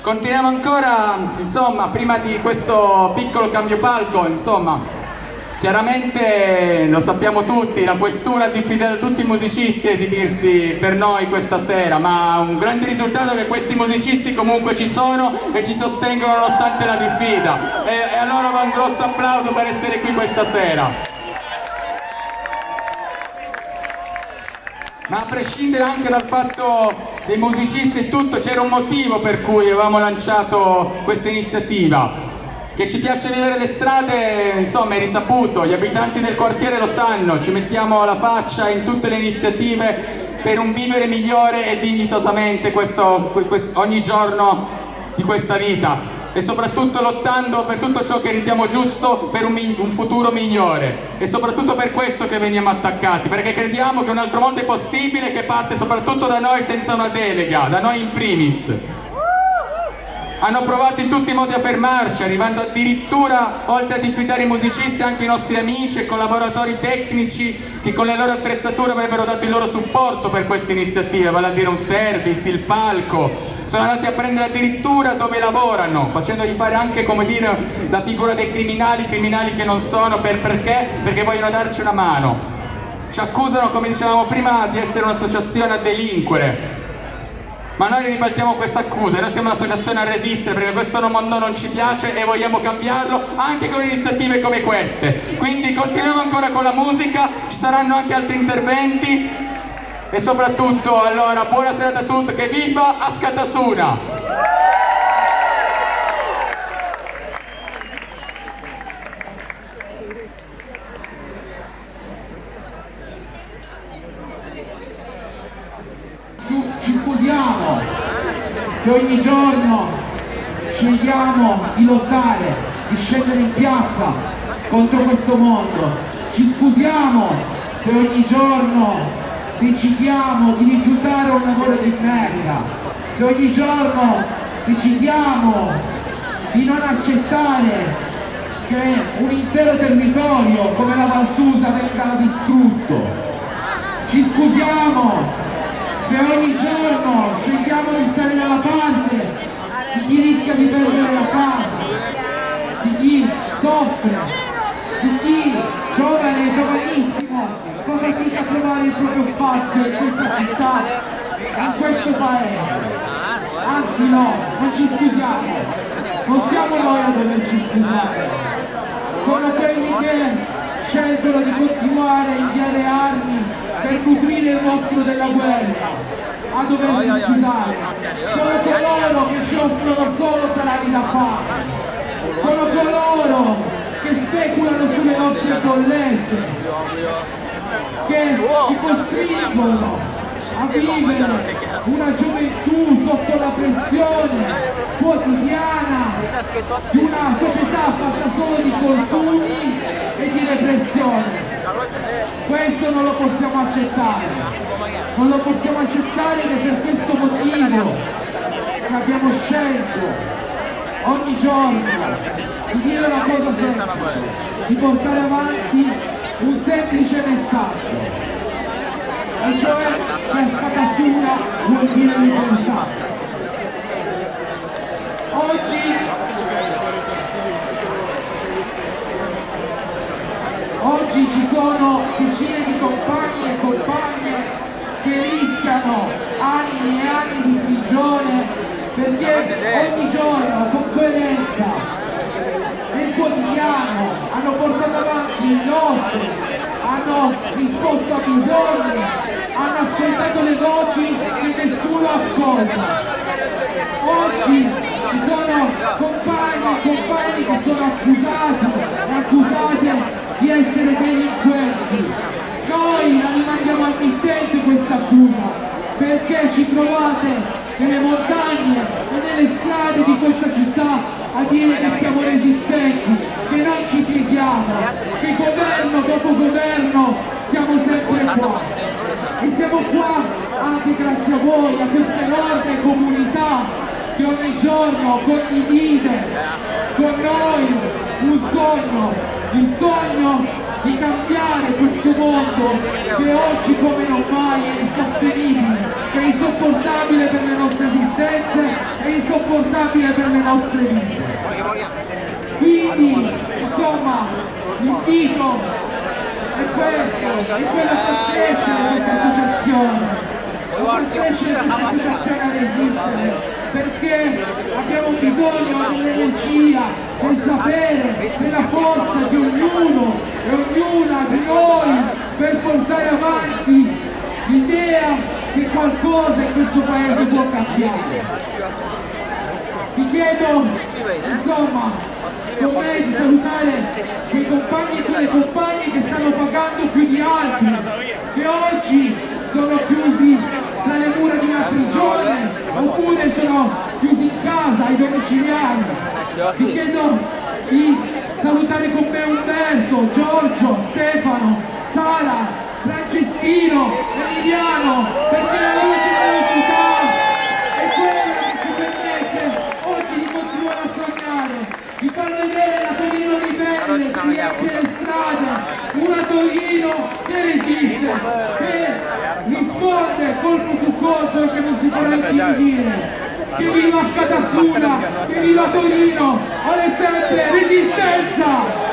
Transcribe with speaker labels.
Speaker 1: Continuiamo ancora, insomma, prima di questo piccolo cambio palco, insomma, chiaramente lo sappiamo tutti, la questura ha diffidato tutti i musicisti a esibirsi per noi questa sera, ma un grande risultato è che questi musicisti comunque ci sono e ci sostengono nonostante la diffida. E, e a va un grosso applauso per essere qui questa sera. ma a prescindere anche dal fatto dei musicisti e tutto, c'era un motivo per cui avevamo lanciato questa iniziativa. Che ci piace vivere le strade, insomma, è risaputo, gli abitanti del quartiere lo sanno, ci mettiamo la faccia in tutte le iniziative per un vivere migliore e dignitosamente questo, ogni giorno di questa vita e soprattutto lottando per tutto ciò che riteniamo giusto per un, un, futuro migliore. E soprattutto per questo che veniamo attaccati perché crediamo che un altro mondo è possibile che parte soprattutto da noi senza una delega, da noi in primis hanno provato in tutti i modi a fermarci, arrivando addirittura, oltre a diffidare i musicisti, anche i nostri amici e collaboratori tecnici che con le loro attrezzature avrebbero dato il loro supporto per queste iniziative, vale a dire un service, il palco, sono andati a prendere addirittura dove lavorano, facendogli fare anche, come dire, la figura dei criminali, criminali che non sono, per perché? Perché vogliono darci una mano. Ci accusano, come dicevamo prima, di essere un'associazione a delinquere, ma noi ribaltiamo questa accusa, noi siamo un'associazione a resistere perché questo mondo non ci piace e vogliamo cambiarlo anche con iniziative come queste. Quindi continuiamo ancora con la musica, ci saranno anche altri interventi e soprattutto allora buona serata a tutti, che viva Ascatasuna!
Speaker 2: Se ogni giorno scegliamo di lottare, di scendere in piazza contro questo mondo, ci scusiamo se ogni giorno decidiamo di rifiutare un lavoro di merda, se ogni giorno decidiamo di non accettare che un intero territorio come la Valsusa venga distrutto, ci scusiamo se ogni scegliamo di stare dalla parte. Di chi rischia di perdere la casa, di chi? Soffre, di chi? Giovane, giovanissimo, fa fatica a trovare il proprio spazio in questa città, in questo paese. Anzi no, non ci scusiamo, non siamo noi a doverci scusare, sono quelli che scelgono di continuare a inviare armi per coprire il mostro della guerra, a doversi scusare. Sono coloro che ci offrono solo salari da fare, sono coloro che speculano sulle nostre bollette, che ci costringono a vivere una gioventù sotto la pressione quotidiana di una società fatta solo di consumi e di repressione. Questo non lo possiamo accettare, non lo possiamo accettare ed è per questo motivo che abbiamo scelto ogni giorno di dire una cosa semplice, di portare avanti un semplice messaggio, e cioè che scatasura vuol dire libertà. Oggi Oggi ci sono decine di compagni e compagne che rischiano anni e anni di prigione perché ogni giorno con coerenza nel quotidiano hanno portato avanti il nostro, hanno risposto a bisogni, hanno ascoltato le voci che nessuno ascolta. Oggi ci sono compagni e compagni che sono accusati e accusate di essere delinquenti. Noi la rimandiamo al mittente questa accusa perché ci trovate nelle montagne e nelle strade di questa città a dire che siamo resistenti, che non ci pieghiamo, dopo governo siamo sempre qua. E siamo qua anche grazie a voi, a questa enorme comunità che ogni giorno condivide con noi un sogno, il sogno di cambiare questo mondo che oggi come non mai è insostenibile, che è insopportabile per le nostre esistenze, è insopportabile per le nostre vite. Quindi, insomma, l'invito è questo, è quello che crescere questa associazione, far crescere questa associazione a resistere, perché abbiamo bisogno dell'energia, del sapere, della forza di ognuno e ognuna di noi per portare avanti l'idea che qualcosa in questo paese può cambiare. Vi chiedo, insomma, con me di salutare quei compagni e quelle compagne che stanno pagando più di altri, che oggi sono chiusi tra le mura di una prigione oppure sono chiusi in casa ai domiciliari. Vi chiedo di salutare con me Umberto, Giorgio, Stefano, Sara, Franceschino, Emiliano, perché la loro generosità è quella che ci permette oggi di continuare a sognare, di far vedere la Torino ribelle che riempie le strade, una Torino che resiste, che colpo su colpo e che non si farà intimidire. Che viva Scatasuna, che viva Torino, alle sempre resistenza!